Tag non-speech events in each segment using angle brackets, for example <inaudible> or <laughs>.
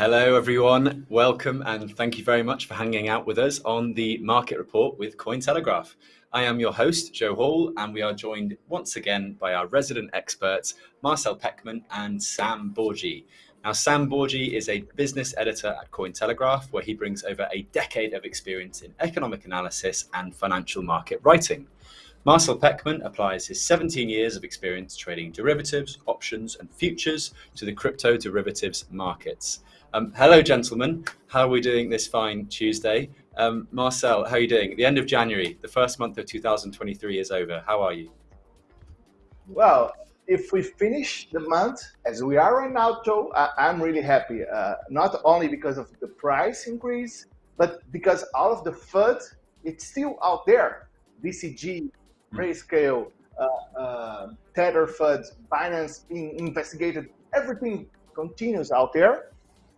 Hello, everyone. Welcome and thank you very much for hanging out with us on the Market Report with Cointelegraph. I am your host, Joe Hall, and we are joined once again by our resident experts, Marcel Pechman and Sam Bourgi. Now, Sam Bourgi is a business editor at Cointelegraph, where he brings over a decade of experience in economic analysis and financial market writing. Marcel Pechman applies his 17 years of experience trading derivatives, options, and futures to the crypto derivatives markets. Um, hello, gentlemen. How are we doing this fine Tuesday? Um, Marcel, how are you doing? At the end of January, the first month of 2023 is over. How are you? Well, if we finish the month as we are right now, Joe, I, am really happy. Uh, not only because of the price increase, but because all of the FUD, it's still out there. DCG Grayscale, uh, uh, Tether FUD, Binance being investigated, everything continues out there,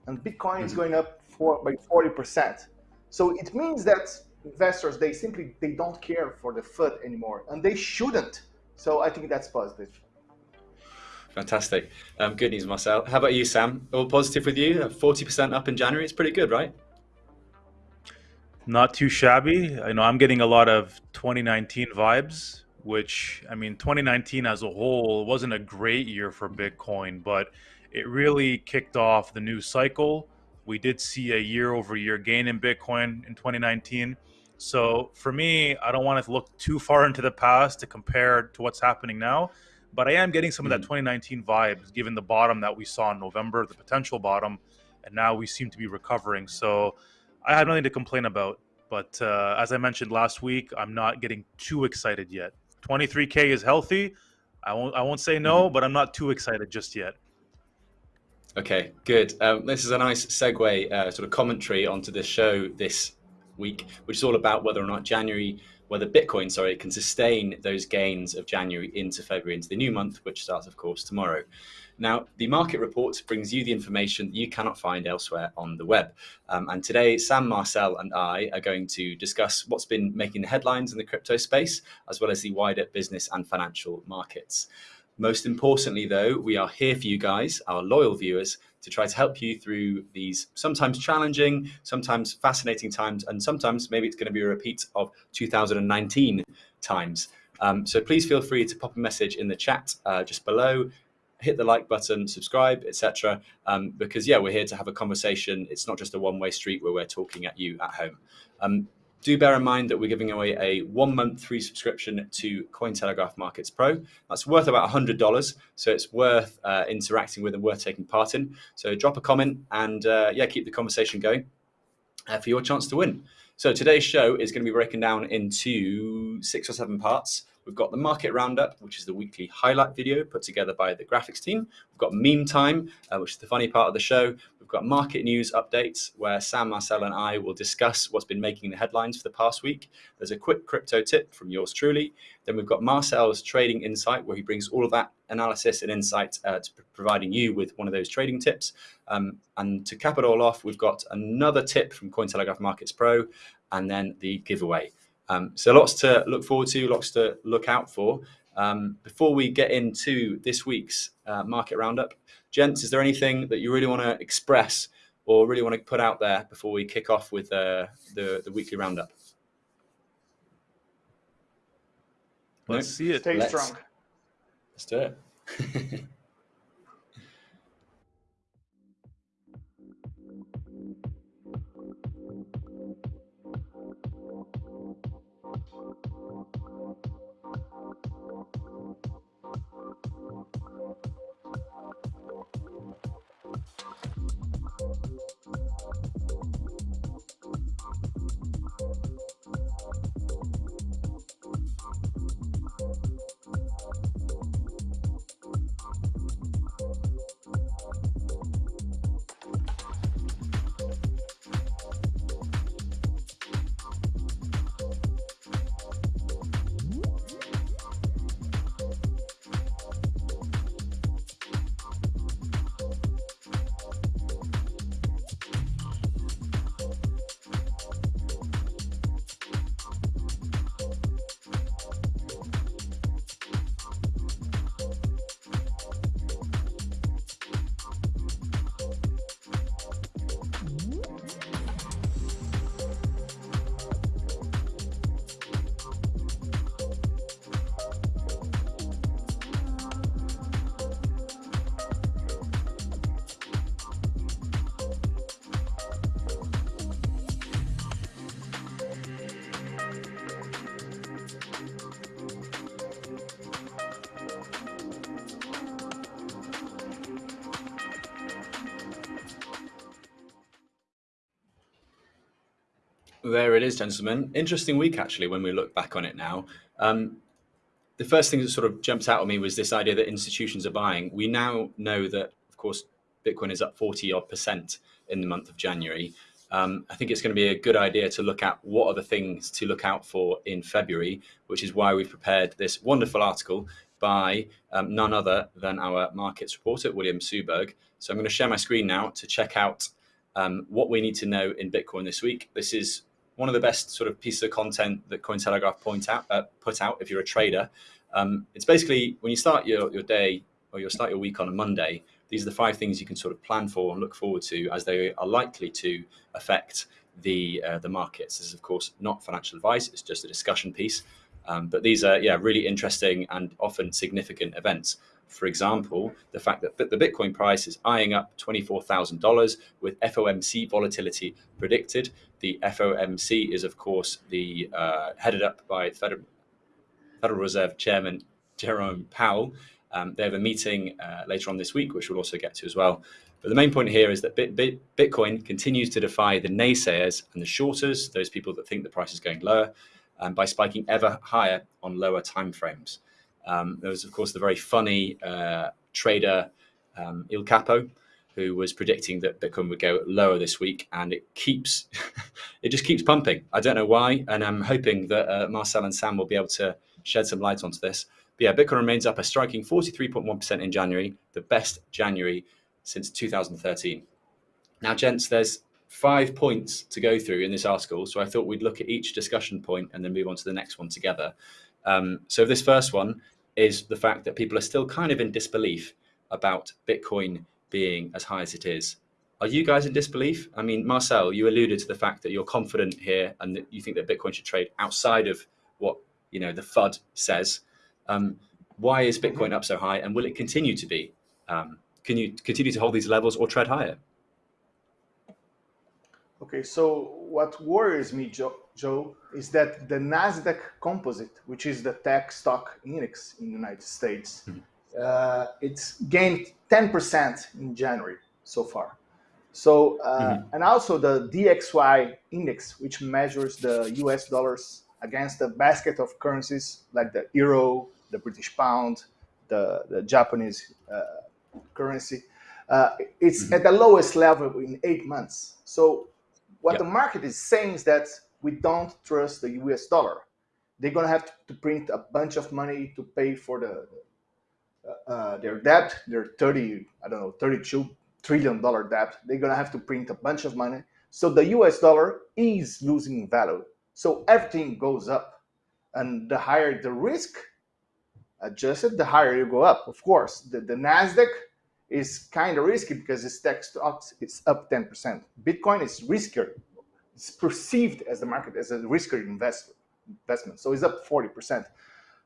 and Bitcoin mm-hmm. is going up for, by 40%. So it means that investors, they simply, they don't care for the FUD anymore, and they shouldn't. So I think that's positive. Fantastic. Um, good news, Marcel. How about you, Sam? All positive with you? 40% up in January. It's pretty good, right? Not too shabby. I know I'm getting a lot of 2019 vibes, which I mean, 2019 as a whole wasn't a great year for Bitcoin, but it really kicked off the new cycle. We did see a year over year gain in Bitcoin in 2019. So for me, I don't want to look too far into the past to compare to what's happening now, but I am getting some of that 2019 hmm. vibes given the bottom that we saw in November, the potential bottom, and now we seem to be recovering. So I have nothing to complain about. But uh, as I mentioned last week, I'm not getting too excited yet. 23k is healthy. I won't. I won't say no, mm-hmm. but I'm not too excited just yet. Okay, good. Um, this is a nice segue, uh, sort of commentary onto the show this week, which is all about whether or not January, whether Bitcoin, sorry, can sustain those gains of January into February, into the new month, which starts, of course, tomorrow. Now, the market report brings you the information you cannot find elsewhere on the web. Um, and today, Sam, Marcel, and I are going to discuss what's been making the headlines in the crypto space, as well as the wider business and financial markets. Most importantly, though, we are here for you guys, our loyal viewers, to try to help you through these sometimes challenging, sometimes fascinating times, and sometimes maybe it's going to be a repeat of 2019 times. Um, so please feel free to pop a message in the chat uh, just below hit the like button, subscribe, etc. Um, because yeah, we're here to have a conversation. It's not just a one-way street where we're talking at you at home. Um, do bear in mind that we're giving away a one month free subscription to Cointelegraph Markets Pro. That's worth about $100, so it's worth uh, interacting with and worth taking part in. So drop a comment and uh, yeah, keep the conversation going uh, for your chance to win. So today's show is going to be broken down into six or seven parts. We've got the market roundup, which is the weekly highlight video put together by the graphics team. We've got meme time, uh, which is the funny part of the show. We've got market news updates, where Sam, Marcel, and I will discuss what's been making the headlines for the past week. There's a quick crypto tip from yours truly. Then we've got Marcel's trading insight, where he brings all of that analysis and insight uh, to providing you with one of those trading tips. Um, and to cap it all off, we've got another tip from Cointelegraph Markets Pro, and then the giveaway. Um, so lots to look forward to, lots to look out for. Um, before we get into this week's uh, market roundup, gents, is there anything that you really want to express or really want to put out there before we kick off with uh, the the weekly roundup? Let's no? see it. Stay let's, strong. Let's do it. <laughs> There it is, gentlemen. Interesting week, actually, when we look back on it now. Um, the first thing that sort of jumped out at me was this idea that institutions are buying. We now know that, of course, Bitcoin is up 40 odd percent in the month of January. Um, I think it's going to be a good idea to look at what are the things to look out for in February, which is why we've prepared this wonderful article by um, none other than our markets reporter, William Suberg. So I'm going to share my screen now to check out um, what we need to know in Bitcoin this week. This is one of the best sort of pieces of content that Cointelegraph point out, uh, put out if you're a trader. Um, it's basically when you start your, your day or you start your week on a Monday, these are the five things you can sort of plan for and look forward to as they are likely to affect the uh, the markets. This is of course not financial advice; it's just a discussion piece. Um, but these are yeah really interesting and often significant events. For example, the fact that the Bitcoin price is eyeing up $24,000 with FOMC volatility predicted. The FOMC is, of course, the uh, headed up by Federal, Federal Reserve Chairman Jerome Powell. Um, they have a meeting uh, later on this week, which we'll also get to as well. But the main point here is that Bit, Bit, Bitcoin continues to defy the naysayers and the shorters, those people that think the price is going lower, um, by spiking ever higher on lower timeframes. Um, there was, of course, the very funny uh, trader um, Il Capo, who was predicting that Bitcoin would go lower this week, and it keeps, <laughs> it just keeps pumping. I don't know why, and I'm hoping that uh, Marcel and Sam will be able to shed some light onto this. But yeah, Bitcoin remains up a striking 43.1% in January, the best January since 2013. Now, gents, there's five points to go through in this article, so I thought we'd look at each discussion point and then move on to the next one together. Um, so this first one is the fact that people are still kind of in disbelief about Bitcoin being as high as it is. Are you guys in disbelief? I mean, Marcel, you alluded to the fact that you're confident here and that you think that Bitcoin should trade outside of what you know the FUD says. Um, why is Bitcoin mm-hmm. up so high, and will it continue to be? Um, can you continue to hold these levels or tread higher? Okay, so what worries me, Joe, Joe, is that the Nasdaq Composite, which is the tech stock index in the United States, mm-hmm. Uh, it's gained 10% in January so far. So, uh, mm-hmm. and also the DXY index, which measures the US dollars against a basket of currencies like the euro, the British pound, the, the Japanese uh, currency. Uh, it's mm-hmm. at the lowest level in eight months. So what yep. the market is saying is that we don't trust the US dollar. They're going to have to print a bunch of money to pay for the uh, uh, their debt, their 30, I don't know, 32 trillion dollar debt. They're going to have to print a bunch of money. So the US dollar is losing value. So everything goes up. And the higher the risk adjusted, the higher you go up. Of course, the, the NASDAQ is kind of risky because its tech stocks is up 10%. Bitcoin is riskier. It's perceived as the market as a riskier investment. So it's up 40%.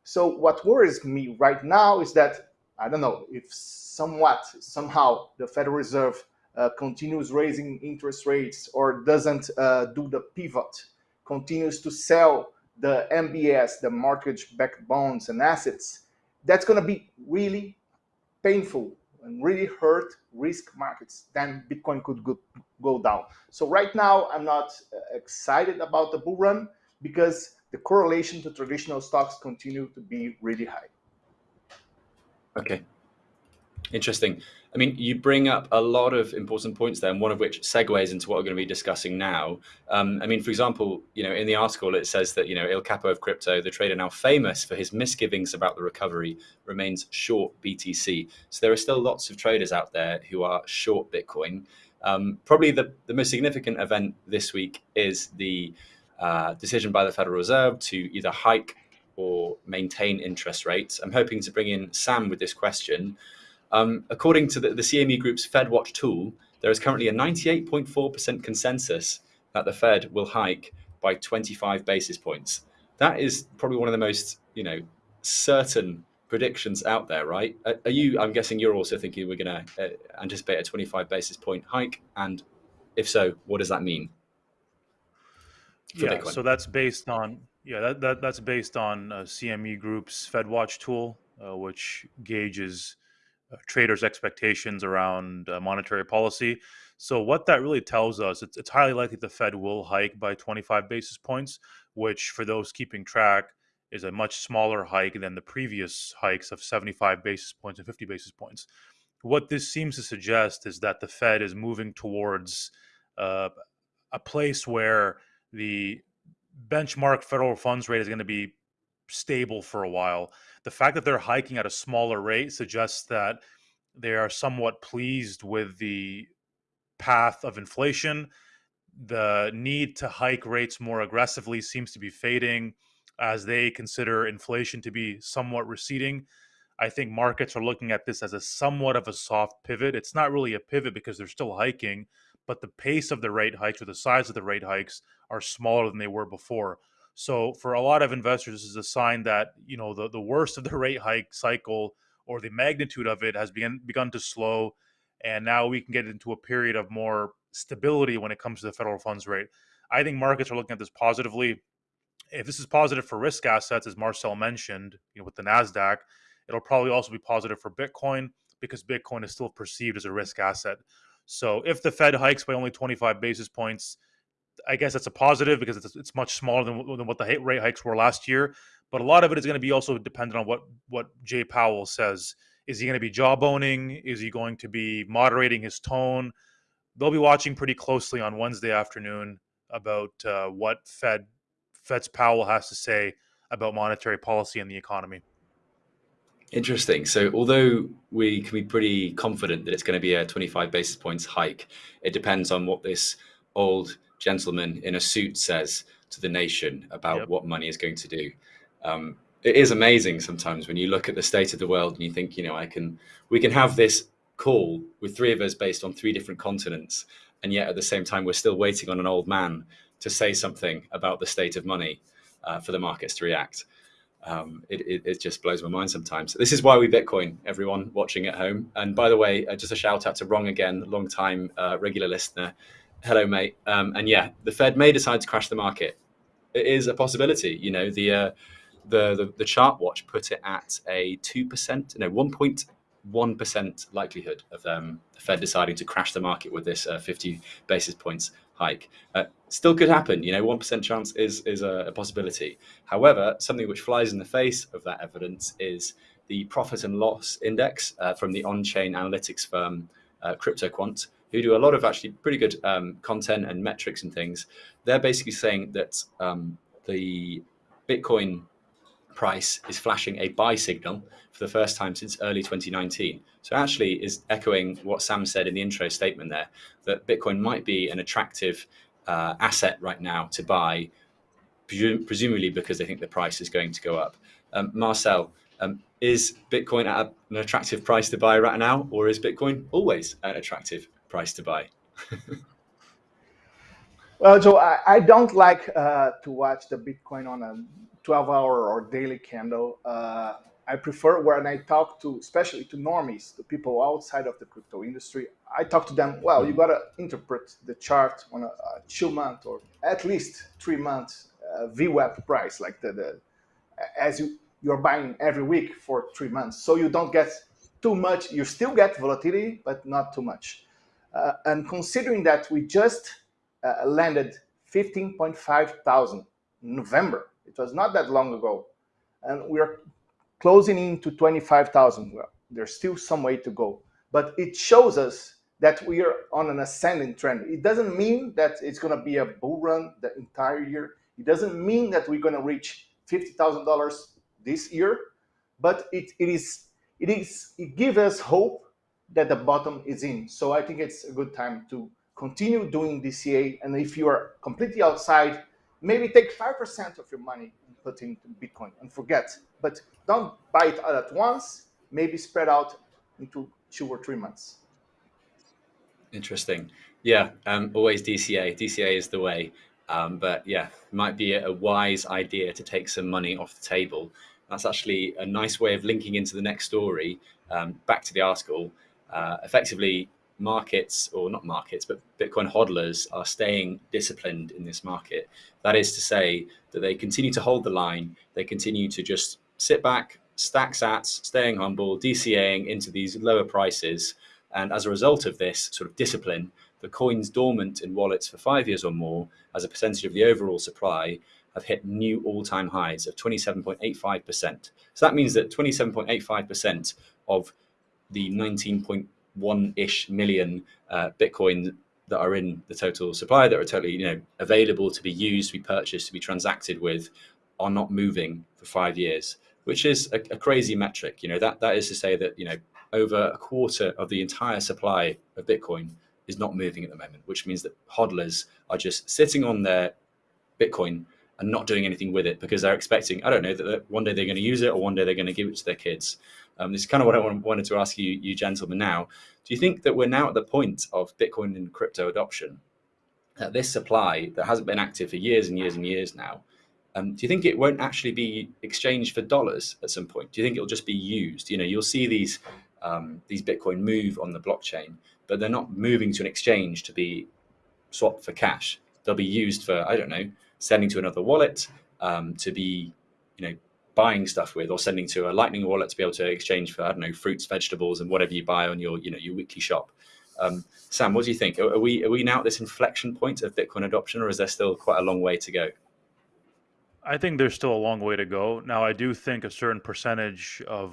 So what worries me right now is that, I don't know, if somewhat, somehow the Federal Reserve uh, continues raising interest rates or doesn't uh, do the pivot, continues to sell the MBS, the mortgage-backed bonds and assets, that's going to be really painful and really hurt risk markets, then Bitcoin could go, go down. So right now, I'm not uh, excited about the bull run because the correlation to traditional stocks continue to be really high. Okay, interesting. I mean, you bring up a lot of important points there, and one of which segues into what we're going to be discussing now. Um, I mean, for example, you know, in the article it says that you know Il Capo of crypto, the trader now famous for his misgivings about the recovery, remains short BTC. So there are still lots of traders out there who are short Bitcoin. Um, probably the, the most significant event this week is the uh, decision by the Federal Reserve to either hike or maintain interest rates. I'm hoping to bring in Sam with this question. Um, according to the, the CME Group's FedWatch tool, there is currently a 98.4% consensus that the Fed will hike by 25 basis points. That is probably one of the most, you know, certain predictions out there, right? Are you? I'm guessing you're also thinking we're going to uh, anticipate a 25 basis point hike, and if so, what does that mean? yeah, Bitcoin? so that's based on yeah that, that that's based on uh, CME Group's FedWatch tool, uh, which gauges uh, traders' expectations around uh, monetary policy. So what that really tells us, it's, it's highly likely the Fed will hike by 25 basis points, which for those keeping track is a much smaller hike than the previous hikes of 75 basis points and 50 basis points. What this seems to suggest is that the Fed is moving towards uh, a place where the benchmark federal funds rate is going to be stable for a while. The fact that they're hiking at a smaller rate suggests that they are somewhat pleased with the path of inflation. The need to hike rates more aggressively seems to be fading as they consider inflation to be somewhat receding. I think markets are looking at this as a somewhat of a soft pivot. It's not really a pivot because they're still hiking, but the pace of the rate hikes or the size of the rate hikes are smaller than they were before. So for a lot of investors, this is a sign that you know the, the worst of the <laughs> rate hike cycle or the magnitude of it has begun begun to slow, and now we can get into a period of more stability when it comes to the federal funds rate. I think markets are looking at this positively. If this is positive for risk assets, as Marcel mentioned, you know, with the Nasdaq, it'll probably also be positive for Bitcoin because Bitcoin is still perceived as a risk asset. So if the Fed hikes by only 25 basis points, I guess that's a positive because it's, it's much smaller than, than what the rate hikes were last year. But a lot of it is going to be also dependent on what what Jay Powell says. Is he going to be jawboning? Is he going to be moderating his tone? They'll be watching pretty closely on Wednesday afternoon about uh, what Fed Fed's Powell has to say about monetary policy and the economy. Interesting. So, although we can be pretty confident that it's going to be a 25 basis points hike, it depends on what this old gentleman in a suit says to the nation about yep. what money is going to do. Um, it is amazing sometimes when you look at the state of the world and you think, you know, I can, we can have this call with three of us based on three different continents, and yet at the same time we're still waiting on an old man to say something about the state of money uh, for the markets to react. Um, it, it, it, just blows my mind sometimes. This is why we Bitcoin, everyone watching at home. And by the way, uh, just a shout out to Wrong again, long time uh, regular listener hello, mate. Um, and yeah, the Fed may decide to crash the market. It is a possibility. You know, the uh, the, the the chart watch put it at a two percent, no, one point one percent likelihood of um, the Fed deciding to crash the market with this uh, fifty basis points hike. Uh, still could happen. You know, one percent chance is is a, a possibility. However, something which flies in the face of that evidence is the profit and loss index uh, from the on-chain analytics firm uh, CryptoQuant, who do a lot of actually pretty good um, content and metrics and things, they're basically saying that um, the Bitcoin price is flashing a buy signal for the first time since early 2019. So actually is echoing what Sam said in the intro statement there, that Bitcoin might be an attractive uh, asset right now to buy, presumably because they think the price is going to go up. Um, Marcel, um, is Bitcoin at an attractive price to buy right now, or is Bitcoin always an attractive price to buy? <laughs> well, so I, I don't like uh, to watch the Bitcoin on a 12 hour or daily candle. Uh, I prefer when I talk to, especially to normies, to people outside of the crypto industry, I talk to them, well, you got to interpret the chart on a, a, two month or at least three months uh, VWAP price, like the, the as you, you're buying every week for three months. So you don't get too much, you still get volatility, but not too much. Uh, and considering that we just uh, landed 15.5 thousand in November, it was not that long ago, and we're closing in into 25,000. Well, there's still some way to go, but it shows us that we are on an ascending trend. It doesn't mean that it's going to be a bull run the entire year. It doesn't mean that we're going to reach $50,000 this year, but it, it is it is it gives us hope that the bottom is in. So I think it's a good time to continue doing DCA. And if you are completely outside, maybe take 5% of your money and put into Bitcoin and forget. But don't buy it all at once, maybe spread out into two or three months. Interesting. Yeah, um, always DCA. DCA is the way. Um, but yeah, might be a wise idea to take some money off the table. That's actually a nice way of linking into the next story. Um, back to the article uh, effectively markets or not markets but bitcoin hodlers are staying disciplined in this market that is to say that they continue to hold the line they continue to just sit back stack sats, staying humble, DCAing into these lower prices. And as a result of this sort of discipline, the coins dormant in wallets for five years or more as a percentage of the overall supply have hit new all-time highs of 27.85%. So that means that 27.85% of the 19.1-ish million uh, Bitcoin that are in the total supply that are totally you know available to be used, to be purchased, to be transacted with, are not moving for five years, which is a, a crazy metric. You know that that is to say that you know over a quarter of the entire supply of Bitcoin is not moving at the moment, which means that hodlers are just sitting on their Bitcoin and not doing anything with it because they're expecting, I don't know, that one day they're going to use it or one day they're going to give it to their kids. Um, this is kind of what I wanted to ask you, you gentlemen now. Do you think that we're now at the point of Bitcoin and crypto adoption, that this supply that hasn't been active for years and years and years now, um, do you think it won't actually be exchanged for dollars at some point? Do you think it'll just be used? You know, you'll see these um, these Bitcoin move on the blockchain, but they're not moving to an exchange to be swapped for cash. They'll be used for I don't know sending to another wallet um, to be, you know, buying stuff with, or sending to a Lightning wallet to be able to exchange for I don't know fruits, vegetables, and whatever you buy on your you know your weekly shop. Um, Sam, what do you think? Are, we are we now at this inflection point of Bitcoin adoption, or is there still quite a long way to go? I think there's still a long way to go. Now, I do think a certain percentage of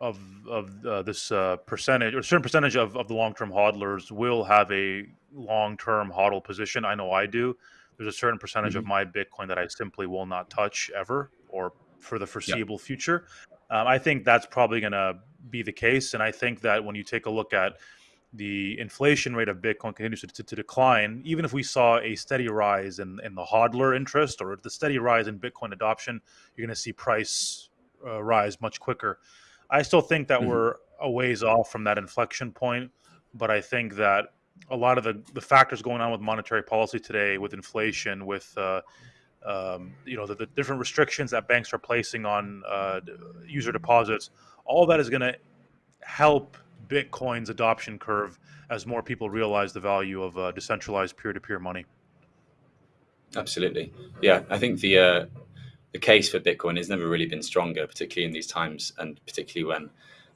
of of uh, this uh, percentage or a certain percentage of, of the long term hodlers will have a long term hodl position. I know I do there's a certain percentage mm-hmm. of my Bitcoin that I simply will not touch ever or for the foreseeable yep. future. Um, I think that's probably going to be the case. And I think that when you take a look at the inflation rate of Bitcoin continues to, to, to, decline, even if we saw a steady rise in, in the hodler interest or the steady rise in Bitcoin adoption, you're going to see price uh, rise much quicker. I still think that mm-hmm. we're a ways off from that inflection point, but I think that a lot of the, the factors going on with monetary policy today, with inflation, with uh, um, you know the, the, different restrictions that banks are placing on uh, user deposits, all that is going to help Bitcoin's adoption curve as more people realize the value of uh, decentralized peer-to-peer money. Absolutely, yeah. I think the uh, the case for Bitcoin has never really been stronger, particularly in these times, and particularly when,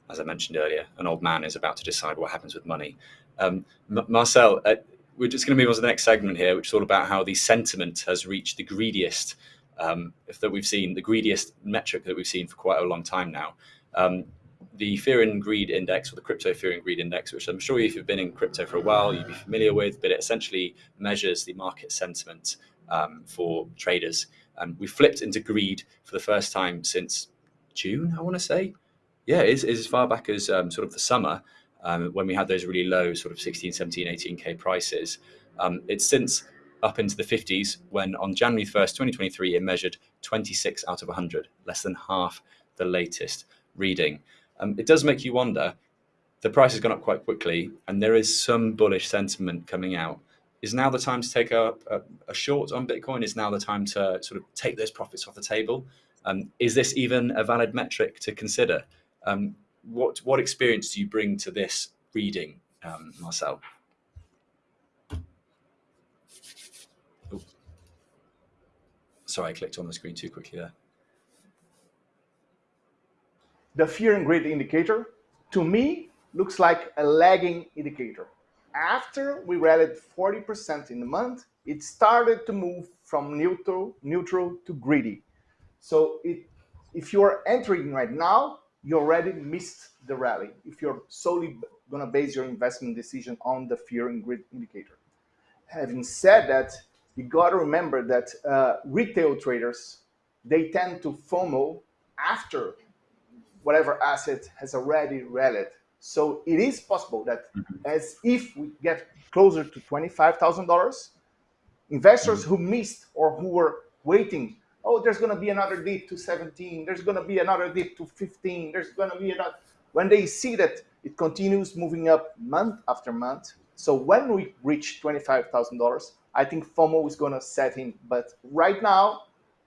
as I mentioned earlier, an old man is about to decide what happens with money. Um, Marcel, uh, we're just going to move on to the next segment here, which is all about how the sentiment has reached the greediest um, that we've seen, the greediest metric that we've seen for quite a long time now. Um, the Fear and Greed Index, or the Crypto Fear and Greed Index, which I'm sure if you've been in crypto for a while, you'd be familiar with, but it essentially measures the market sentiment um, for traders. Um, we flipped into greed for the first time since June, I want to say. Yeah, it's, it's as far back as um, sort of the summer um, when we had those really low sort of 16, 17, 18K prices. Um, it's since up into the 50s when on January 1st, 2023, it measured 26 out of 100, less than half the latest reading. Um, it does make you wonder, the price has gone up quite quickly and there is some bullish sentiment coming out. Is now the time to take a, a, a short on Bitcoin? Is now the time to sort of take those profits off the table? Um, is this even a valid metric to consider? Um, what what experience do you bring to this reading, um, Marcel? Oh. Sorry, I clicked on the screen too quickly there. The fear and greed indicator, to me, looks like a lagging indicator. After we rallied 40% in the month, it started to move from neutral, neutral to greedy. So it, if you're entering right now, you already missed the rally if you're solely going to base your investment decision on the fear and greed indicator. Having said that, you got to remember that uh, retail traders, they tend to FOMO after whatever asset has already rallied. So it is possible that mm -hmm. as if we get closer to $25,000, investors mm -hmm. who missed or who were waiting oh, there's going to be another dip to 17, there's going to be another dip to 15, there's going to be another. When they see that it continues moving up month after month, so when we reach $25,000, I think FOMO is going to set in. But right now,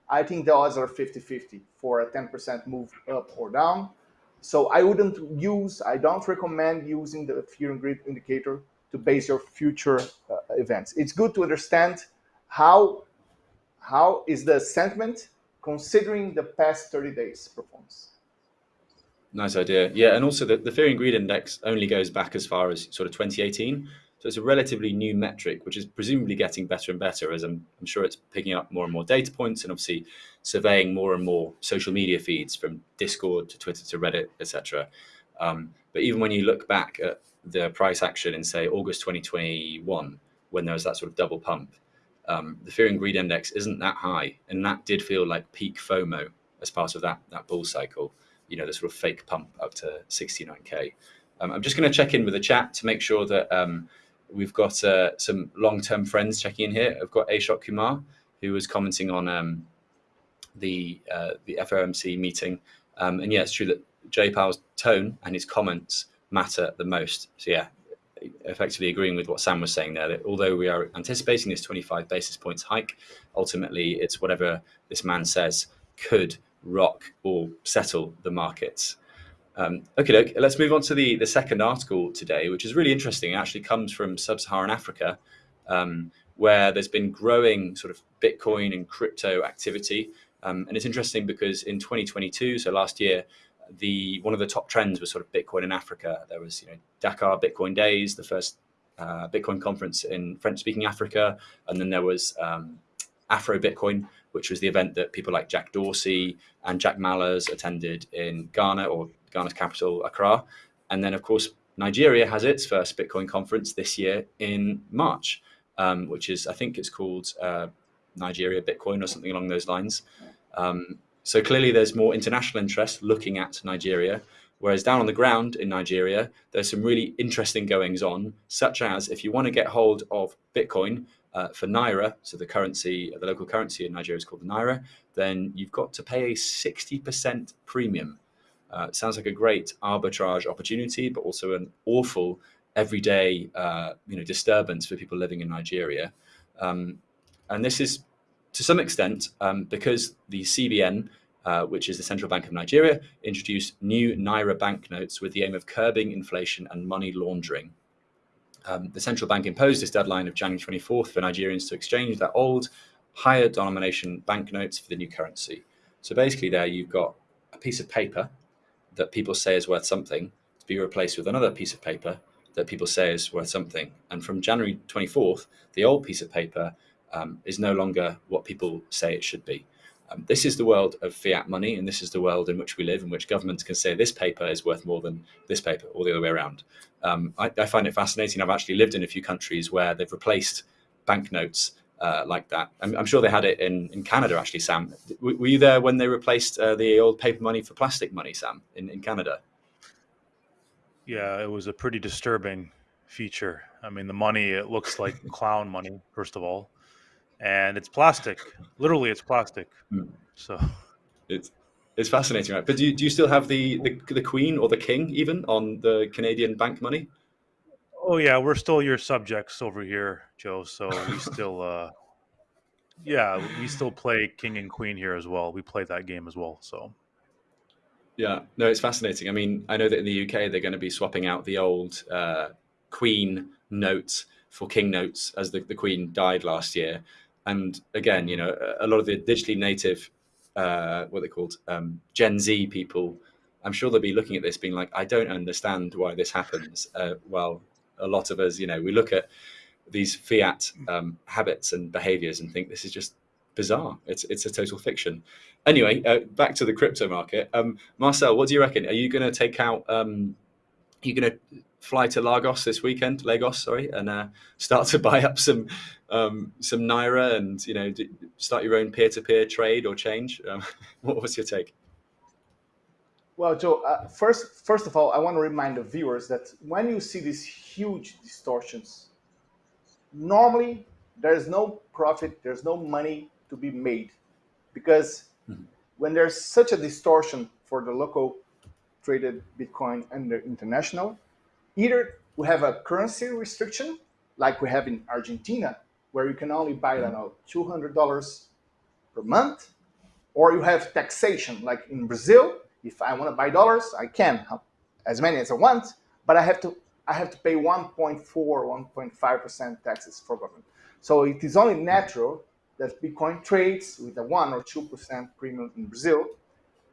I think the odds are 50-50 for a 10% move up or down. So I wouldn't use, I don't recommend using the fear and greed indicator to base your future uh, events. It's good to understand how how is the sentiment considering the past 30 days performance? Nice idea. Yeah, and also the, the fear and greed index only goes back as far as sort of 2018. So it's a relatively new metric, which is presumably getting better and better as I'm, I'm sure it's picking up more and more data points and obviously surveying more and more social media feeds from Discord to Twitter to Reddit, etc. Um, but even when you look back at the price action in say August 2021, when there was that sort of double pump, um, the fear and greed index isn't that high, and that did feel like peak FOMO as part of that that bull cycle. You know, the sort of fake pump up to 69k. Um, I'm just going to check in with the chat to make sure that um, We've got uh, some long-term friends checking in here. I've got Ashok Kumar, who was commenting on um, the uh, the FOMC meeting, um, and yeah, it's true that Jay Powell's tone and his comments matter the most. So yeah, effectively agreeing with what Sam was saying there. That although we are anticipating this 25 basis points hike, ultimately it's whatever this man says could rock or settle the markets. Um, okay, let's move on to the, the second article today, which is really interesting. It actually comes from sub-Saharan Africa, um, where there's been growing sort of Bitcoin and crypto activity. Um, and it's interesting because in 2022, so last year, the one of the top trends was sort of Bitcoin in Africa. There was, you know, Dakar Bitcoin Days, the first uh, Bitcoin conference in French-speaking Africa, and then there was um, Afro Bitcoin, which was the event that people like Jack Dorsey and Jack Mallers attended in Ghana or Ghana's capital, Accra. And then, of course, Nigeria has its first Bitcoin conference this year in March, um, which is, I think it's called uh, Nigeria Bitcoin or something along those lines. Um, so clearly there's more international interest looking at Nigeria, whereas down on the ground in Nigeria, there's some really interesting goings on, such as if you want to get hold of Bitcoin uh, for Naira, so the currency, the local currency in Nigeria is called the Naira, then you've got to pay a 60% premium. Uh, sounds like a great arbitrage opportunity, but also an awful everyday uh, you know disturbance for people living in Nigeria. Um, and this is to some extent um, because the CBN, uh, which is the Central Bank of Nigeria, introduced new Naira banknotes with the aim of curbing inflation and money laundering. Um, the central bank imposed this deadline of January 24th for Nigerians to exchange their old, higher denomination banknotes for the new currency. So basically, there you've got a piece of paper that people say is worth something to be replaced with another piece of paper that people say is worth something. And from January 24th, the old piece of paper um, is no longer what people say it should be. Um, this is the world of fiat money, and this is the world in which we live, in which governments can say this paper is worth more than this paper, or the other way around. Um, I, I, find it fascinating. I've actually lived in a few countries where they've replaced banknotes uh, like that. I'm, I'm, sure they had it in, in Canada, actually, Sam. W were you there when they replaced uh, the old paper money for plastic money, Sam, in, in Canada? Yeah, it was a pretty disturbing feature. I mean, the money, it looks like <laughs> clown money, first of all, and it's plastic. Literally, it's plastic. Mm. So it's it's fascinating, right? But do you, do you still have the, the the Queen or the King even on the Canadian bank money? Oh yeah, we're still your subjects over here, Joe. So we still, uh, yeah, we still play king and queen here as well. We play that game as well. So yeah, no, it's fascinating. I mean, I know that in the UK they're going to be swapping out the old uh, queen notes for king notes as the, the queen died last year. And again, you know, a lot of the digitally native, uh, what they're called um, Gen Z people, I'm sure they'll be looking at this being like, I don't understand why this happens. Uh, well, a lot of us, you know, we look at these fiat um, habits and behaviors and think this is just bizarre. It's it's a total fiction. Anyway, uh, back to the crypto market. Um, Marcel, what do you reckon? Are you going to take out? Um, are you going to fly to Lagos this weekend? Lagos, sorry, and uh, start to <laughs> buy up some um, some naira and you know start your own peer to peer trade or change. Um, <laughs> what was your take? Well, Joe, uh, first, first of all, I want to remind the viewers that when you see these huge distortions, normally there's no profit, there's no money to be made. Because mm-hmm. when there's such a distortion for the local traded Bitcoin and the international, either we have a currency restriction, like we have in Argentina, where you can only buy, I don't know, $200 per month, or you have taxation, like in Brazil, if I want to buy dollars, I can, as many as I want, but I have to I have to pay 1.4, 1.5% taxes for government. So it is only natural that Bitcoin trades with a 1 or 2% premium in Brazil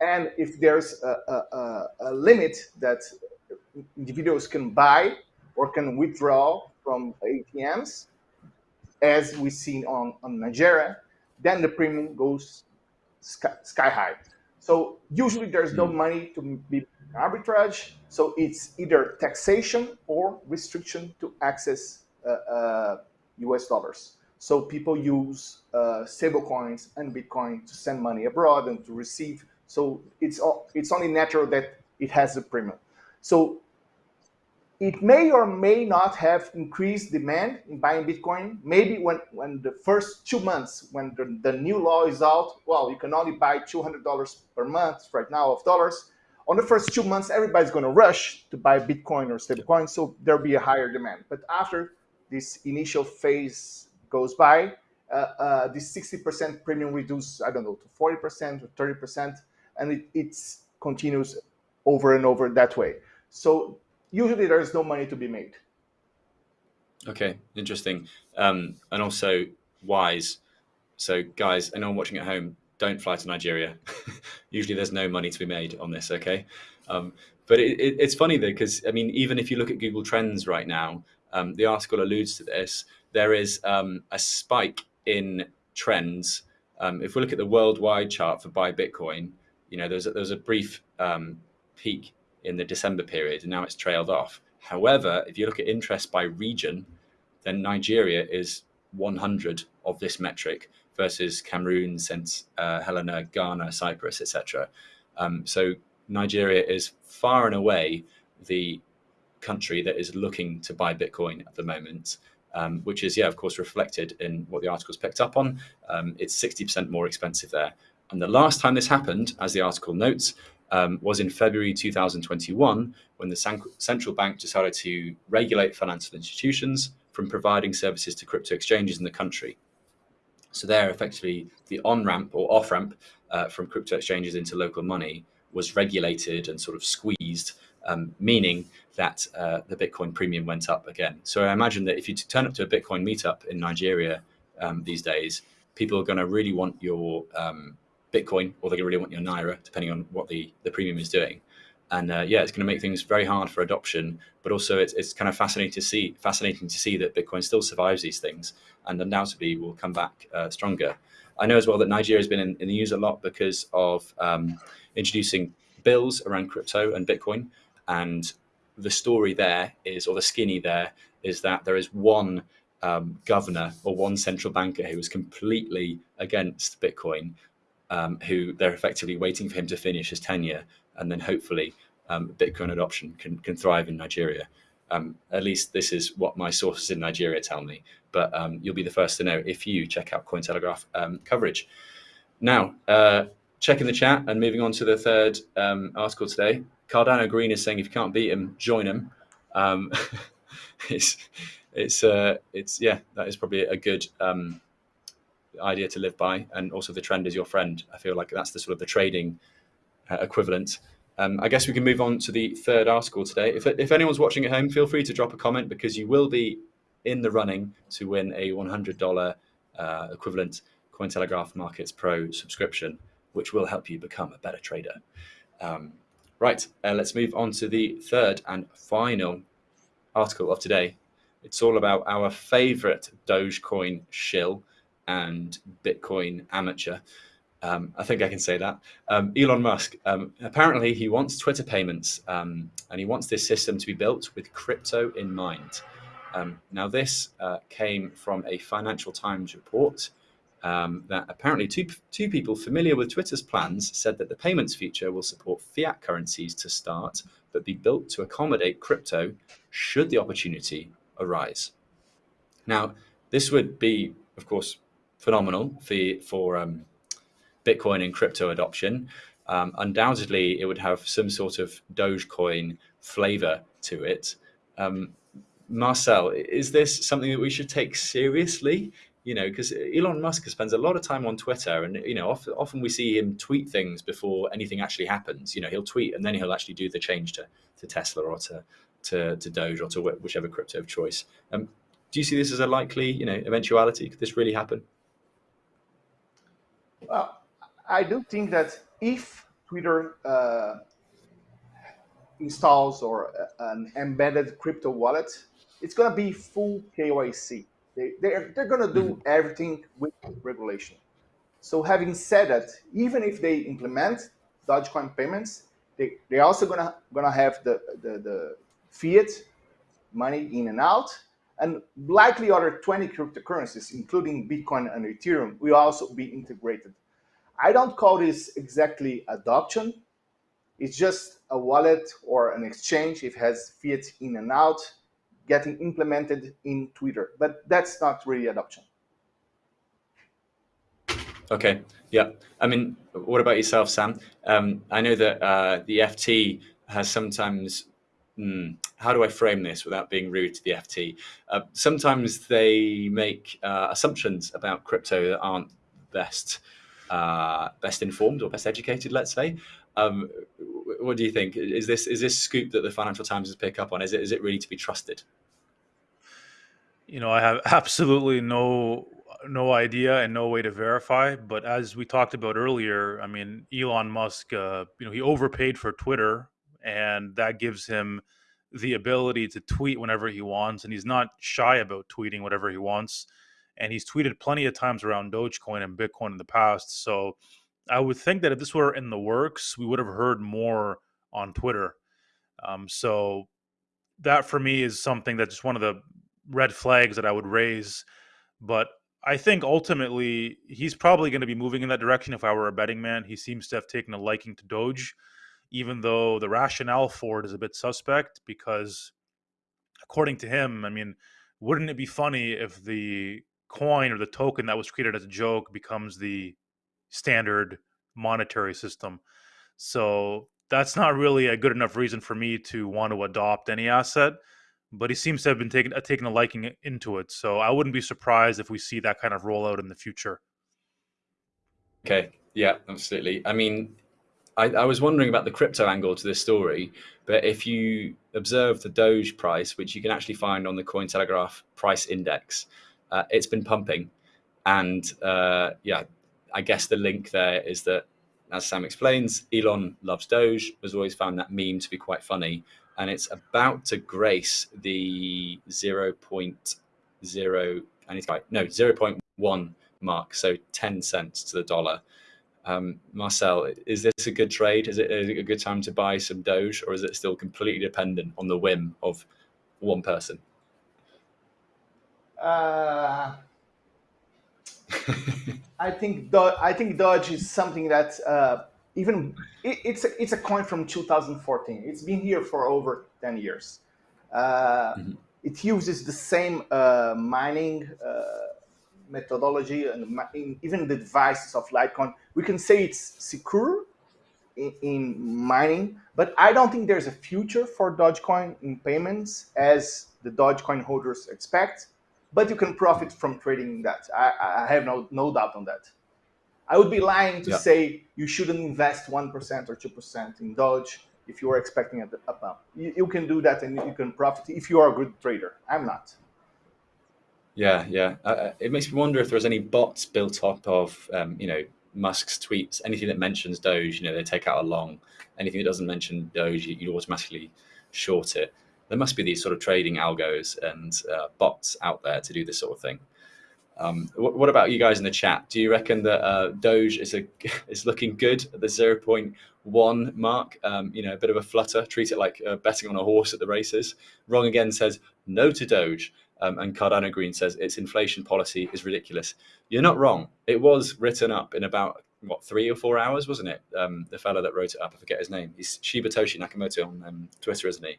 and if there's a, a, a, limit that individuals can buy or can withdraw from ATMs, as we see on, on Nigeria, then the premium goes sky, sky high. So usually there's no hmm. money to be arbitrage. So it's either taxation or restriction to access uh, uh, US dollars. So people use uh, stable coins and Bitcoin to send money abroad and to receive. So it's, it's only natural that it has a premium. So it may or may not have increased demand in buying Bitcoin. Maybe when, when the first two months, when the, the new law is out, well, you can only buy $200 per month right now of dollars. On the first two months, everybody's going to rush to buy Bitcoin or stablecoin, so there'll be a higher demand. But after this initial phase goes by, uh, uh, this 60% premium reduces, I don't know, to 40% or 30%, and it it's continues over and over that way. So usually there is no money to be made. Okay, interesting. Um, and also wise. So guys, anyone watching at home, don't fly to Nigeria. <laughs> usually there's no money to be made on this, okay? Um, but it, it, it's funny though, because I mean, even if you look at Google Trends right now, um, the article alludes to this, there is um, a spike in trends. Um, if we look at the worldwide chart for buy Bitcoin, you know, there's a, there's a brief um, peak in the December period, and now it's trailed off. However, if you look at interest by region, then Nigeria is 100 of this metric versus Cameroon, St. Uh, Helena, Ghana, Cyprus, etc. Um, so Nigeria is far and away the country that is looking to buy Bitcoin at the moment, um, which is, yeah, of course, reflected in what the article's picked up on. Um, it's 60% more expensive there. And the last time this happened, as the article notes, um, was in February 2021 when the central bank decided to regulate financial institutions from providing services to crypto exchanges in the country. So there, effectively, the on-ramp or off-ramp uh, from crypto exchanges into local money was regulated and sort of squeezed, um, meaning that uh, the Bitcoin premium went up again. So I imagine that if you turn up to a Bitcoin meetup in Nigeria um, these days, people are going to really want your um, Bitcoin or they really want your Naira, depending on what the, the premium is doing. And uh, yeah, it's going to make things very hard for adoption, but also it's, it's kind of fascinating to see fascinating to see that Bitcoin still survives these things and undoubtedly will come back uh, stronger. I know as well that Nigeria has been in, in the news a lot because of um, introducing bills around crypto and Bitcoin. And the story there is, or the skinny there, is that there is one um, governor or one central banker who is completely against Bitcoin um, who they're effectively waiting for him to finish his tenure, and then hopefully um, Bitcoin adoption can, can thrive in Nigeria. Um, at least this is what my sources in Nigeria tell me, but um, you'll be the first to know if you check out Cointelegraph um, coverage. Now, uh, checking the chat and moving on to the third um, article today, Cardano Green is saying if you can't beat him, join him. <laughs> it's, it's, uh, it's, yeah, that is probably a good idea to live by, and also the trend is your friend. I feel like that's the sort of the trading uh, equivalent. Um, I guess we can move on to the third article today. If, if anyone's watching at home, feel free to drop a comment because you will be in the running to win a $100 uh, equivalent Cointelegraph Markets Pro subscription, which will help you become a better trader. Um, right, uh, let's move on to the third and final article of today. It's all about our favorite Dogecoin shill, and Bitcoin amateur. Um, I think I can say that. Um, Elon Musk, um, apparently he wants Twitter payments um, and he wants this system to be built with crypto in mind. Um, now this uh, came from a Financial Times report um, that apparently two, two people familiar with Twitter's plans said that the payments feature will support fiat currencies to start, but be built to accommodate crypto should the opportunity arise. Now, this would be, of course, phenomenal for for um, Bitcoin and crypto adoption. Um, undoubtedly, it would have some sort of Dogecoin flavor to it. Um, Marcel, is this something that we should take seriously? You know, because Elon Musk spends a lot of time on Twitter, and you know, often, often we see him tweet things before anything actually happens. You know, he'll tweet and then he'll actually do the change to to Tesla or to to, to Doge or to whichever crypto of choice. Um, do you see this as a likely, you know, eventuality? Could this really happen? Well, I do think that if Twitter uh, installs or an embedded crypto wallet, it's going to be full KYC. They, they're they're going to do mm-hmm. everything with regulation. So having said that, even if they implement Dogecoin payments, they, they're also gonna gonna have the, the, the fiat money in and out, and likely other 20 cryptocurrencies, including Bitcoin and Ethereum, will also be integrated. I don't call this exactly adoption. It's just a wallet or an exchange. It has fiat in and out getting implemented in Twitter, but that's not really adoption. Okay. Yeah. I mean, what about yourself, Sam? Um, I know that uh, the FT has sometimes. Mm, how do I frame this without being rude to the FT? Uh, sometimes they make uh, assumptions about crypto that aren't best uh, best informed or best educated. Let's say. Um, what do you think? Is this is this scoop that the Financial Times has picked up on? Is it is it really to be trusted? You know, I have <laughs> absolutely no no idea and no way to verify. But as we talked about earlier, I mean, Elon Musk, uh, you know, he overpaid for Twitter, and that gives him the ability to tweet whenever he wants, and he's not shy about tweeting whatever he wants. And he's tweeted plenty of times around Dogecoin and Bitcoin in the past. So I would think that if this were in the works, we would have heard more on Twitter. Um, so that for me is something that's just one of the red flags that I would raise. But I think ultimately he's probably going to be moving in that direction. If I were a betting man, he seems to have taken a liking to Doge, even though the rationale for it is a bit suspect. Because according to him, I mean, wouldn't it be funny if the coin or the token that was created as a joke becomes the standard monetary system? So that's not really a good enough reason for me to want to adopt any asset but he seems to have been taking uh, taking a liking into it. So I wouldn't be surprised if we see that kind of rollout in the future. Okay, yeah, absolutely. I mean, I, I, was wondering about the crypto angle to this story, but if you observe the Doge price, which you can actually find on the Cointelegraph price index, uh, it's been pumping, and uh, yeah, I guess the link there is that, as Sam explains, Elon loves Doge. Has always found that meme to be quite funny and it's about to grace the 0.0 and it's like no 0.1 mark so 10 cents to the dollar um, marcel is this a good trade is it, a good time to buy some doge or is it still completely dependent on the whim of one person uh, <laughs> I think Do- I think Doge is something that uh, even it, it's a, it's a coin from 2014. It's been here for over 10 years. Uh, mm-hmm. It uses the same uh, mining uh, methodology and in, even the devices of Litecoin. We can say it's secure in, in, mining, but I don't think there's a future for Dogecoin in payments as the Dogecoin holders expect. But you can profit from trading that. I, I have no no doubt on that. I would be lying to yeah. say you shouldn't invest 1% or 2% in Doge if you are expecting a, a pump. You, you, can do that and you can profit if you are a good trader. I'm not. Yeah, yeah. Uh, uh, it makes me wonder if there's any bots built up of, um, you know, Musk's tweets. Anything that mentions Doge, you know, they take out a long. Anything that doesn't mention Doge, you, you automatically short it. There must be these sort of trading algos and uh, bots out there to do this sort of thing. Um, what, what, about you guys in the chat? Do you reckon that uh, Doge is a <laughs> is looking good at the zero point one mark? Um, you know, a bit of a flutter. Treat it like uh, betting on a horse at the races. Wrong again says no to Doge, um, and Cardano Green says its inflation policy is ridiculous. You're not wrong. It was written up in about what three or four hours, wasn't it? Um, the fellow that wrote it up, I forget his name. He's Shibetoshi Nakamoto on um, Twitter, isn't he?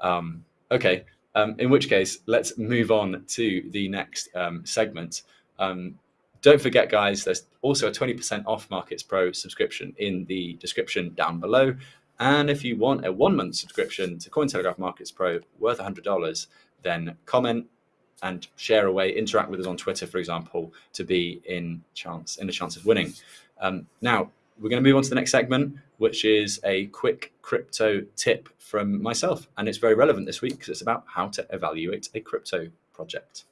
Um, okay, um, in which case, let's move on to the next um, segment. Um, don't forget, guys, there's also a 20% off Markets Pro subscription in the description down below. And if you want a one month subscription to Cointelegraph Markets Pro worth $100, then comment and share away, interact with us on Twitter, for example, to be in chance in a chance of winning. Um, now, we're going to move on to the next segment, which is a quick crypto tip from myself. And it's very relevant this week because it's about how to evaluate a crypto project.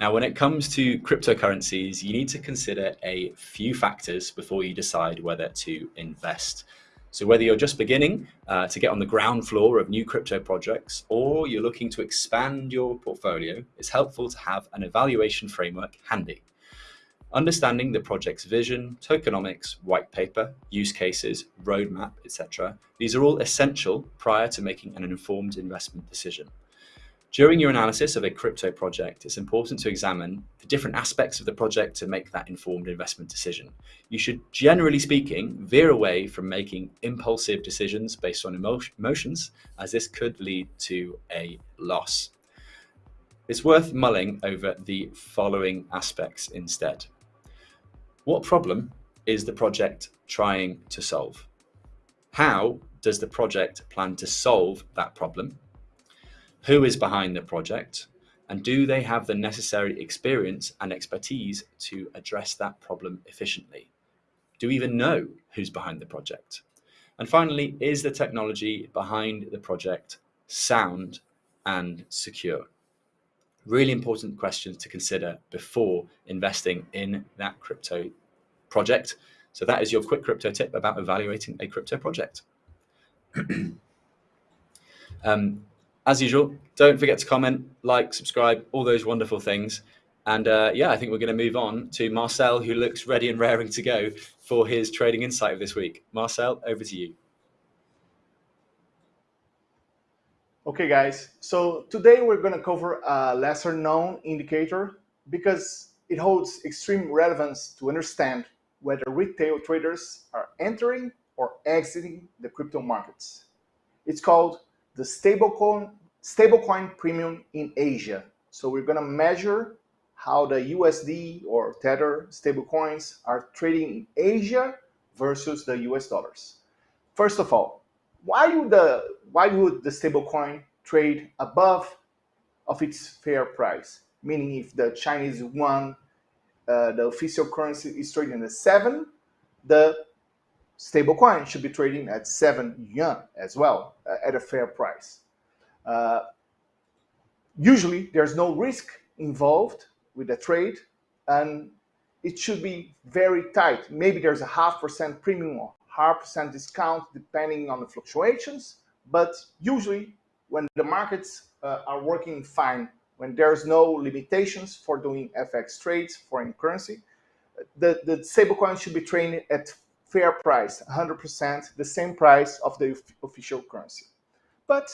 Now, when it comes to cryptocurrencies, you need to consider a few factors before you decide whether to invest. So whether you're just beginning uh, to get on the ground floor of new crypto projects or you're looking to expand your portfolio, it's helpful to have an evaluation framework handy. Understanding the project's vision, tokenomics, white paper, use cases, roadmap, etc. These are all essential prior to making an informed investment decision. During your analysis of a crypto project, it's important to examine the different aspects of the project to make that informed investment decision. You should, generally speaking, veer away from making impulsive decisions based on emotions, as this could lead to a loss. It's worth mulling over the following aspects instead. What problem is the project trying to solve? How does the project plan to solve that problem? Who is behind the project? And do they have the necessary experience and expertise to address that problem efficiently? Do we even know who's behind the project? And finally, is the technology behind the project sound and secure? Really important questions to consider before investing in that crypto project. So that is your quick crypto tip about evaluating a crypto project. <clears throat> um, as usual, don't forget to comment, like, subscribe, all those wonderful things. And uh, yeah, I think we're going to move on to Marcel, who looks ready and raring to go for his trading insight of this week. Marcel, over to you. Okay, guys. So today we're going to cover a lesser known indicator because it holds extreme relevance to understand whether retail traders are entering or exiting the crypto markets. It's called the stablecoin stablecoin premium in Asia. So we're going to measure how the USD or Tether stablecoins are trading in Asia versus the US dollars. First of all, why would the why would the stablecoin trade above of its fair price? Meaning, if the Chinese yuan, uh, the official currency, is trading at seven, the stablecoin should be trading at seven yuan as well uh, at a fair price. Uh, usually, there's no risk involved with the trade, and it should be very tight. Maybe there's a half percent premium or half percent discount depending on the fluctuations, but usually when the markets uh, are working fine, when there's no limitations for doing FX trades, foreign currency, the, the stablecoin should be traded at fair price, 100%, the same price of the official currency. But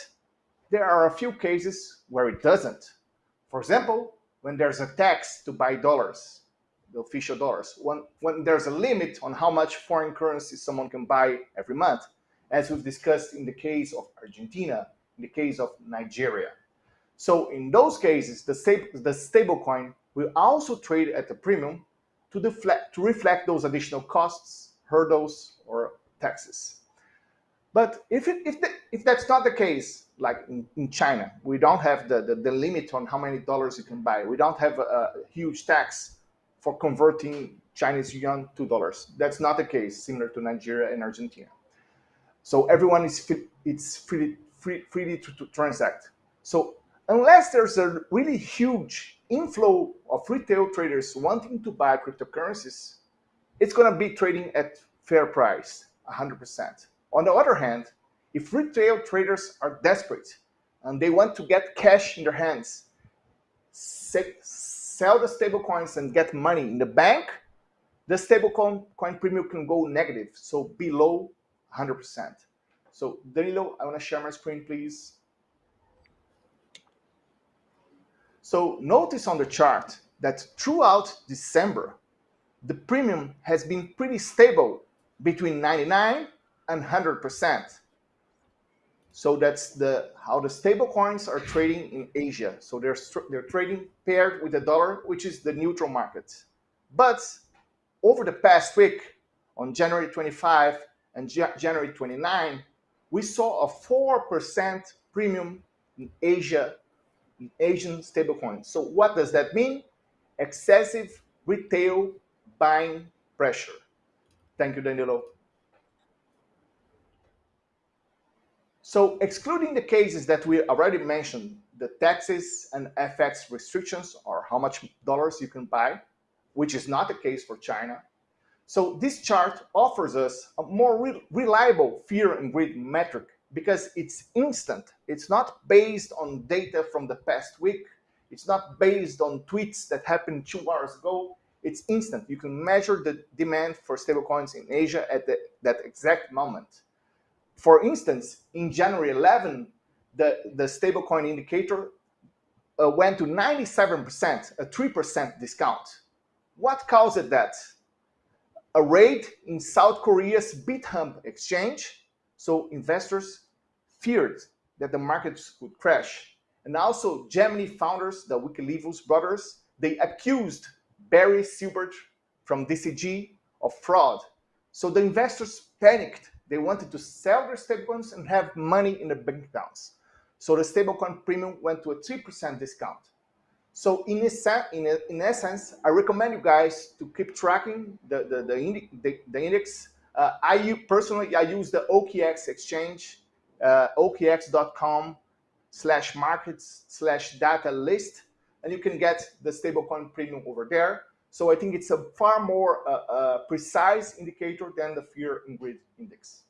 there are a few cases where it doesn't. For example, when there's a tax to buy dollars, the official dollars, when, when there's a limit on how much foreign currency someone can buy every month, as we've discussed in the case of Argentina, in the case of Nigeria. So in those cases, the, sta the stablecoin will also trade at a premium to, deflect, to reflect those additional costs, hurdles, or taxes. But if, it, if, the, if that's not the case, like in, in China, we don't have the, the, the, limit on how many dollars you can buy. We don't have a, a huge tax for converting Chinese yuan to dollars. That's not the case, similar to Nigeria and Argentina. So everyone is fit, it's free, free, free to, to transact. So unless there's a really huge inflow of retail traders wanting to buy cryptocurrencies, it's going to be trading at fair price, 100%. On the other hand, if retail traders are desperate and they want to get cash in their hands, sell the stable coins and get money in the bank, the stablecoin coin premium can go negative, so below 100%. So Danilo, I want to share my screen, please. So notice on the chart that throughout December, the premium has been pretty stable between 99 and 100%. So that's the how the stable coins are trading in Asia. So they're they're trading paired with the dollar, which is the neutral market. But over the past week, on January 25 and January 29, we saw a 4% premium in Asia, in Asian stablecoins. So what does that mean? Excessive retail buying pressure. Thank you, Danilo. So excluding the cases that we already mentioned, the taxes and FX restrictions or how much dollars you can buy, which is not the case for China. So this chart offers us a more re reliable fear and greed metric because it's instant. It's not based on data from the past week. It's not based on tweets that happened two hours ago. It's instant. You can measure the demand for stablecoins in Asia at the, that exact moment. For instance, in January 11, the, the stablecoin indicator uh, went to 97%, a 3% discount. What caused that? A raid in South Korea's Bithumb exchange. So investors feared that the markets would crash. And also Gemini founders, the Winklevoss brothers, they accused Barry Silbert from DCG of fraud. So the investors panicked. They wanted to sell their stablecoins and have money in their bank accounts. So the stablecoin premium went to a 3% discount. So in, in, in essence, I recommend you guys to keep tracking the, the, the, indi the, the index. Uh, I personally, I use the OKX exchange, uh, okx.com slash markets slash data list, and you can get the stablecoin premium over there. So I think it's a far more uh, uh precise indicator than the fear and greed index.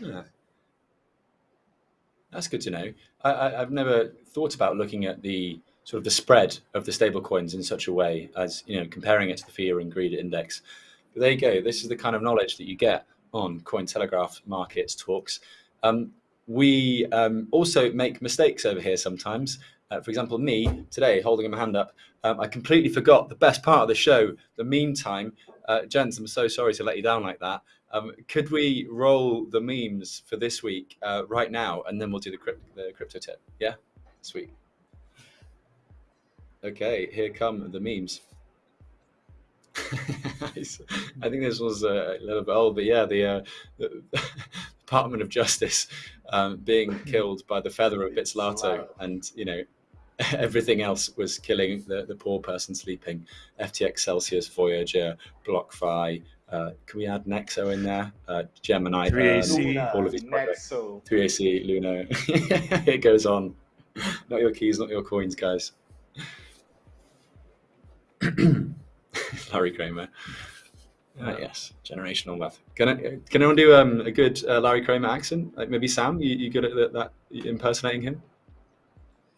Yeah. That's good to know. I, have never thought about looking at the sort of the spread of the stable coins in such a way as you know comparing it to the fear and greed index. But there you go. This is the kind of knowledge that you get on Cointelegraph Markets Talks. Um, we um, also make mistakes over here sometimes. Uh, for example, me today holding my hand up, um, I completely forgot the best part of the show. The meantime, uh, gents, I'm so sorry to let you down like that. Um, could we roll the memes for this week uh, right now, and then we'll do the, crypt the crypto tip? Yeah, sweet. Okay, here come the memes. <laughs> I think this was a little bit old, but yeah, the, uh, <laughs> the Department of Justice um, being killed by the feather of Bitzlato, and you know <laughs> everything else was killing the, the poor person sleeping. FTX, Celsius, Voyager, BlockFi, uh, can we add Nexo in there? Uh, Gemini, 3AC, um, all of these projects. Nexo. 3AC, Luna. <laughs> it goes on. Not your keys, not your coins, guys. <coughs> Larry Kramer. Uh, yes, generational wealth. Can I, can anyone do um, a good uh, Larry Kramer accent? Like maybe Sam, you, you good at that, that impersonating him?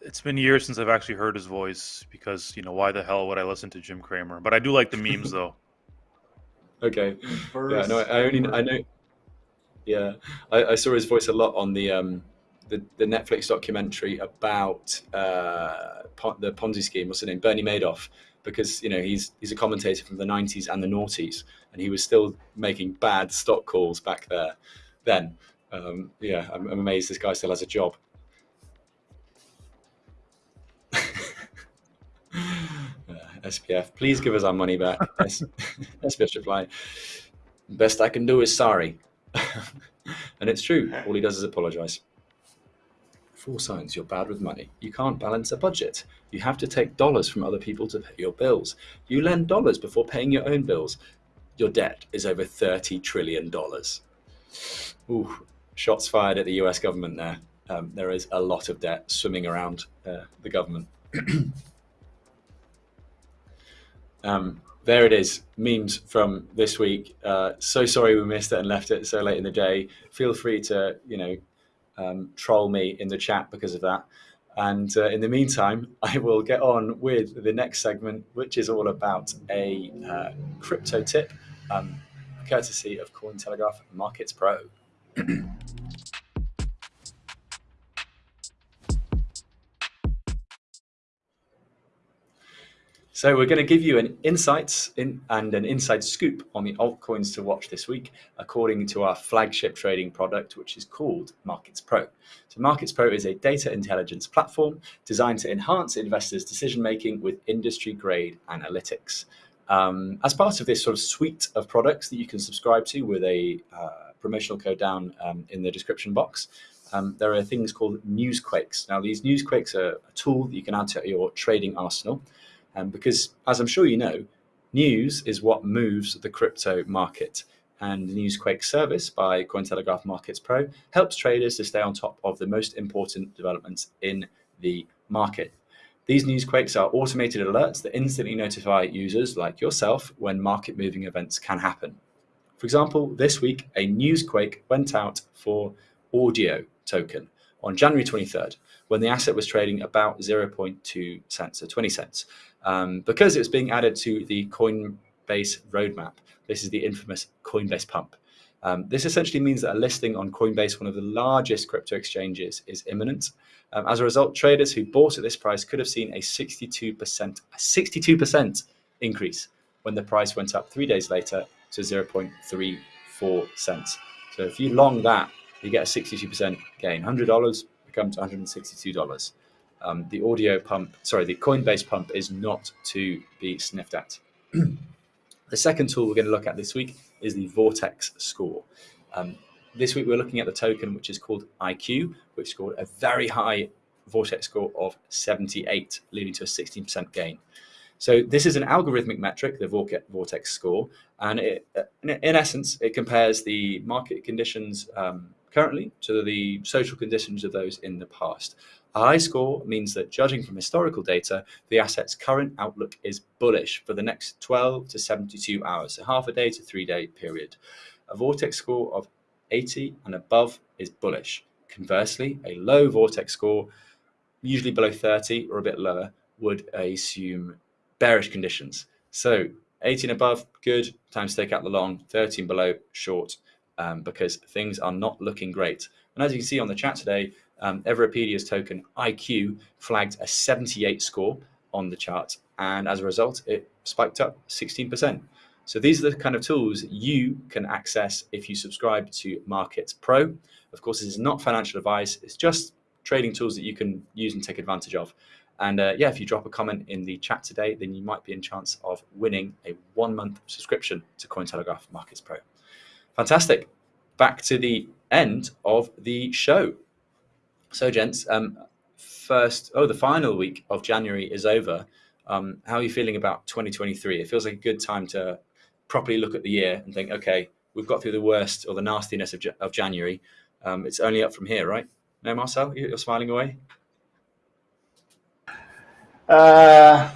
It's been years since I've actually heard his voice because you know why the hell would I listen to Jim Cramer? But I do like the memes <laughs> though. Okay. Yeah, no, I only I know. Yeah, I, I, saw his voice a lot on the um, the, the Netflix documentary about uh, the Ponzi scheme. What's the name? Bernie Madoff. Because you know he's he's a commentator from the '90s and the noughties, and he was still making bad stock calls back there. Then, um, yeah, I'm, I'm amazed this guy still has a job. SBF, please give us our money back. <laughs> SBF reply, best I can do is sorry. <laughs> and it's true. All he does is apologize. Four signs you're bad with money. You can't balance a budget. You have to take dollars from other people to pay your bills. You lend dollars before paying your own bills. Your debt is over $30 trillion. Ooh, shots fired at the US government there. Um, there is a lot of debt swimming around uh, the government. <clears throat> Um, there it is, memes from this week. Uh, so sorry we missed it and left it so late in the day. Feel free to, you know, um, troll me in the chat because of that. And uh, in the meantime, <laughs> I will get on with the next segment, which is all about a uh, crypto tip, um, courtesy of Cointelegraph Markets Pro. <clears throat> So we're going to give you an insights in, and an inside scoop on the altcoins to watch this week, according to our flagship trading product, which is called Markets Pro. So Markets Pro is a data intelligence platform designed to enhance investors' decision making with industry-grade analytics. Um, as part of this sort of suite of products that you can subscribe to with a uh, promotional code down um, in the description box, um, there are things called newsquakes. Now, these newsquakes are a tool that you can add to your trading arsenal. Um, because as I'm sure you know, news is what moves the crypto market. And the Newsquake service by Cointelegraph Markets Pro helps traders to stay on top of the most important developments in the market. These newsquakes are automated alerts that instantly notify users like yourself when market moving events can happen. For example, this week, a newsquake went out for audio token on January 23rd when the asset was trading about 0.2 cents or 20 cents um, because it was being added to the Coinbase roadmap. This is the infamous Coinbase pump. Um, this essentially means that a listing on Coinbase, one of the largest crypto exchanges, is imminent. Um, as a result, traders who bought at this price could have seen a 62%, a 62% increase when the price went up three days later to 0.34 cents. So if you long that, you get a 62% gain. $100 becomes $162. Um, the audio pump, sorry, the Coinbase pump is not to be sniffed at. <clears throat> the second tool we're going to look at this week is the VORTECS score. Um, this week we're looking at the token which is called IQ, which scored a very high VORTECS score of 78, leading to a 16% gain. So this is an algorithmic metric, the VORTECS score, and it, in essence, it compares the market conditions um, currently to the social conditions of those in the past. A high score means that judging from historical data, the asset's current outlook is bullish for the next 12 to 72 hours, so half a day to three day period. A VORTECS score of 80 and above is bullish. Conversely, a low VORTECS score, usually below 30 or a bit lower, would assume bearish conditions. So 18 above, good, time to take out the long, 13 below, short, um, because things are not looking great. And as you can see on the chat today, um, Everipedia's token IQ flagged a 78 score on the chart, and as a result, it spiked up 16%. So these are the kind of tools you can access if you subscribe to Markets Pro. Of course, this is not financial advice; it's just trading tools that you can use and take advantage of. And uh, yeah, if you drop a comment in the chat today, then you might be in chance of winning a one-month subscription to Cointelegraph Markets Pro. Fantastic. Back to the end of the show. So, gents, um, first, oh, the final week of January is over. Um, how are you feeling about 2023? It feels like a good time to properly look at the year and think, okay, we've got through the worst or the nastiness of, of January. Um, it's only up from here, right? No, Marcel, you're smiling away. Uh,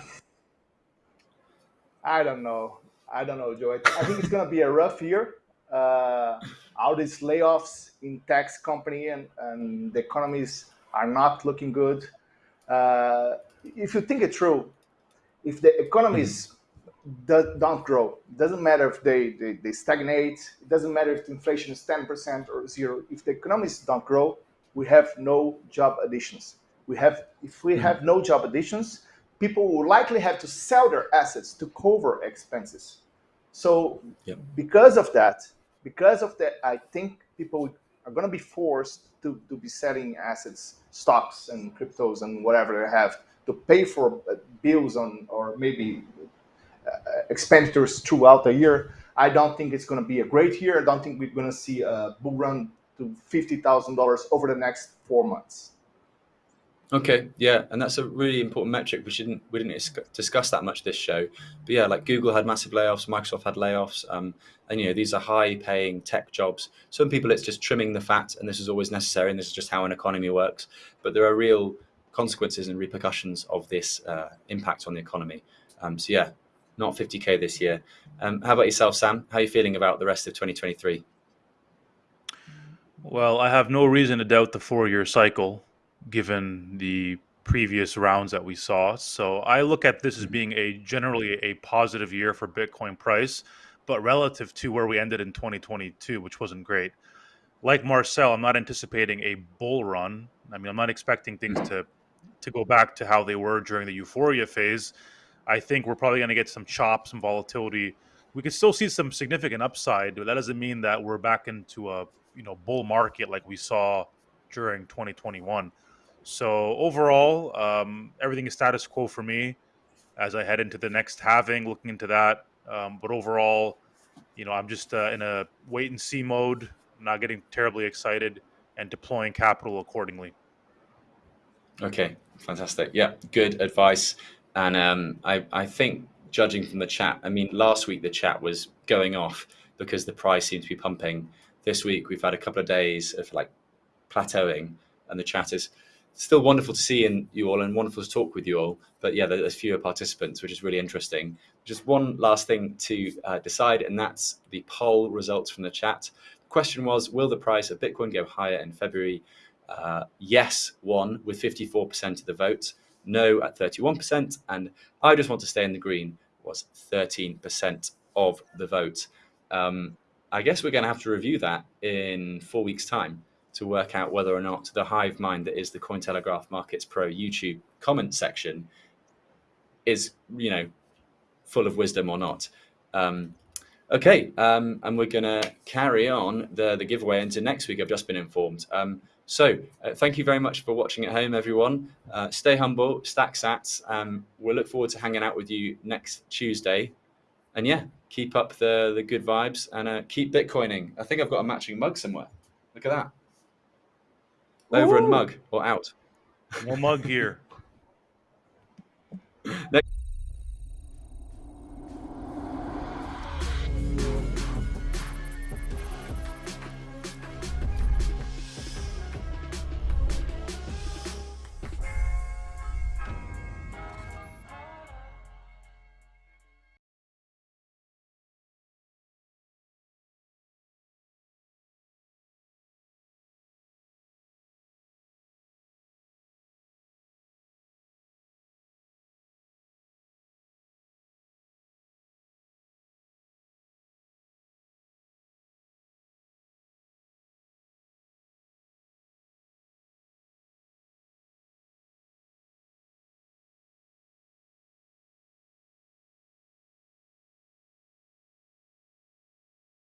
I don't know. I don't know, Joe. I think it's going to be a rough year. Uh, all these layoffs in tech company and, and the economies are not looking good. Uh, if you think it through, if the economies mm. don't grow, it doesn't matter if they, they, they, stagnate, it doesn't matter if the inflation is 10% or zero. If the economies don't grow, we have no job additions. We have, if we mm. have no job additions, people will likely have to sell their assets to cover expenses. So yep. because of that, because of that, I think people are going to be forced to, to be selling assets, stocks and cryptos and whatever they have to pay for uh, bills on or maybe uh, expenditures throughout the year. I don't think it's going to be a great year. I don't think we're going to see a bull run to $50,000 over the next four months. Okay, yeah, and that's a really important metric. We didn't we didn't discuss that much this show, but yeah, like Google had massive layoffs, Microsoft had layoffs, um, and you know these are high-paying tech jobs. Some people it's just trimming the fat, and this is always necessary, and this is just how an economy works. But there are real consequences and repercussions of this uh, impact on the economy. Um, so yeah, not 50k this year. Um, how about yourself, Sam? How are you feeling about the rest of 2023? Well, I have no reason to doubt the four-year cycle given the previous rounds that we saw. So I look at this as mm-hmm. being a generally a positive year for Bitcoin price, but relative to where we ended in 2022, which wasn't great. Like Marcel, I'm not anticipating a bull run. I mean, I'm not expecting things mm-hmm. to to go back to how they were during the euphoria phase. I think we're probably going to get some chop, some volatility. We could still see some significant upside, but that doesn't mean that we're back into a you know bull market like we saw during 2021. So overall, um, everything is status quo for me as I head into the next halving, looking into that. Um, but overall, you know, I'm just uh, in a wait and see mode, not getting terribly excited, and deploying capital accordingly. Okay, fantastic. Yeah, good advice. And um, I, I think, judging from the chat, I mean, last week the chat was going off because the price seemed to be pumping. This week we've had a couple of days of like plateauing, and the chat is still wonderful to see in you all and wonderful to talk with you all. But yeah, there's fewer participants, which is really interesting. Just one last thing to uh, decide, and that's the poll results from the chat. The question was, will the price of Bitcoin go higher in February? Uh, yes, won with 54% of the vote. No at 31%, and I just want to stay in the green was 13% of the vote. Um, I guess we're going to have to review that in four weeks' time to work out whether or not the hive mind that is the Cointelegraph Markets Pro YouTube comment section is, you know, full of wisdom or not. Um, okay, um, and we're going to carry on the, the giveaway into next week. I've just been informed. Um, so uh, thank you very much for watching at home, everyone. Uh, stay humble, stack sats. Um, we'll look forward to hanging out with you next Tuesday. And yeah, keep up the, the good vibes and uh, keep Bitcoining. I think I've got a matching mug somewhere. Look at that over Ooh. and mug or out. More mug here. <laughs> Next